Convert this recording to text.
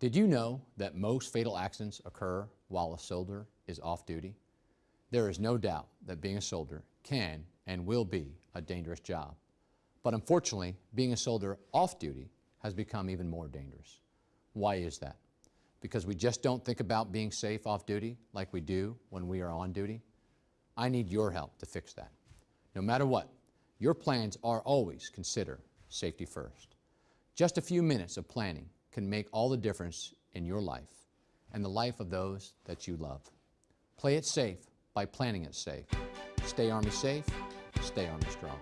Did you know that most fatal accidents occur while a soldier is off duty? There is no doubt that being a soldier can and will be a dangerous job. But unfortunately, being a soldier off duty has become even more dangerous. Why is that? Because we just don't think about being safe off duty like we do when we are on duty? I need your help to fix that. No matter what, your plans are always consider safety first. Just a few minutes of planning can make all the difference in your life and the life of those that you love. Play it safe by planning it safe. Stay Army safe, stay Army strong.